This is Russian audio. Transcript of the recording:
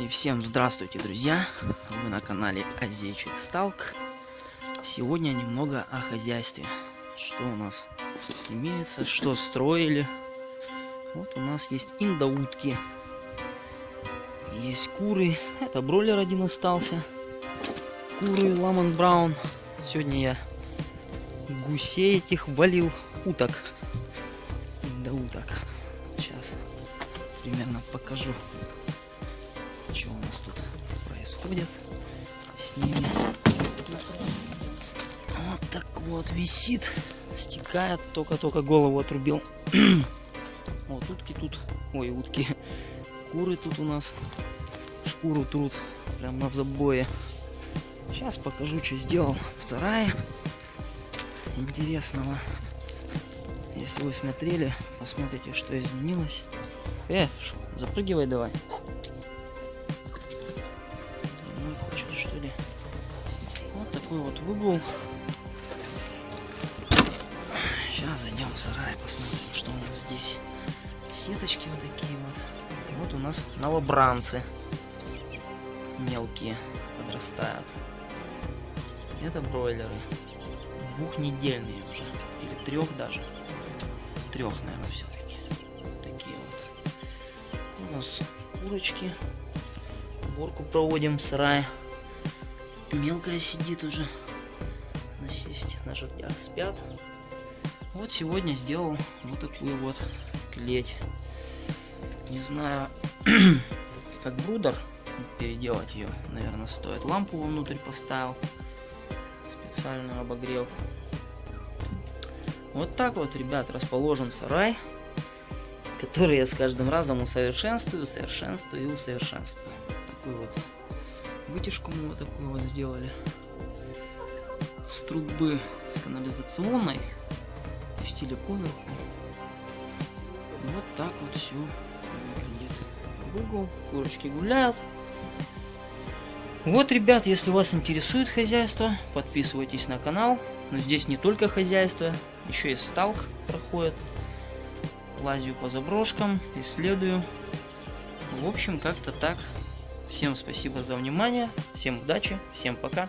И всем здравствуйте, друзья! Вы на канале Азейчик Сталк. Сегодня немного о хозяйстве. Что у нас имеется, что строили. Вот у нас есть индоутки. Есть куры. Это бройлер один остался. Куры Ламан Браун. Сегодня я гусей этих валил. Уток. Индоуток. Сейчас примерно покажу что у нас тут происходит с ними. Вот так вот висит, стекает, только-только голову отрубил. вот утки тут, ой, утки, куры тут у нас шкуру труд, прям на забое. Сейчас покажу, что сделал в сарае интересного. Если вы смотрели, посмотрите, что изменилось. Э, запрыгивай давай. Что ли. Вот такой вот выгул. Сейчас зайдем в сарай, посмотрим, что у нас здесь. Сеточки вот такие вот. Вот у нас новобранцы. Мелкие подрастают. Это бройлеры. Двухнедельные уже. Или трех даже. Трех, наверное, все-таки. Такие вот. У нас курочки. Уборку проводим в сарае мелкая сидит уже. Насесть на жердях спят. Вот сегодня сделал вот такую вот клеть. Не знаю, как брудер переделать ее, наверное, стоит. Лампу внутрь поставил. Специально обогрел. Вот так вот, ребят, расположен сарай, который я с каждым разом усовершенствую, усовершенствую и усовершенствую. Такой вот Вытяжку мы вот такую вот сделали. С трубы с канализационной. Пустили поверху. Вот так вот все выглядит. В угол, курочки гуляют. Вот, ребят, если вас интересует хозяйство, подписывайтесь на канал. Но здесь не только хозяйство, еще и сталк проходит. Лазю по заброшкам, исследую. В общем, как-то так. Всем спасибо за внимание, всем удачи, всем пока.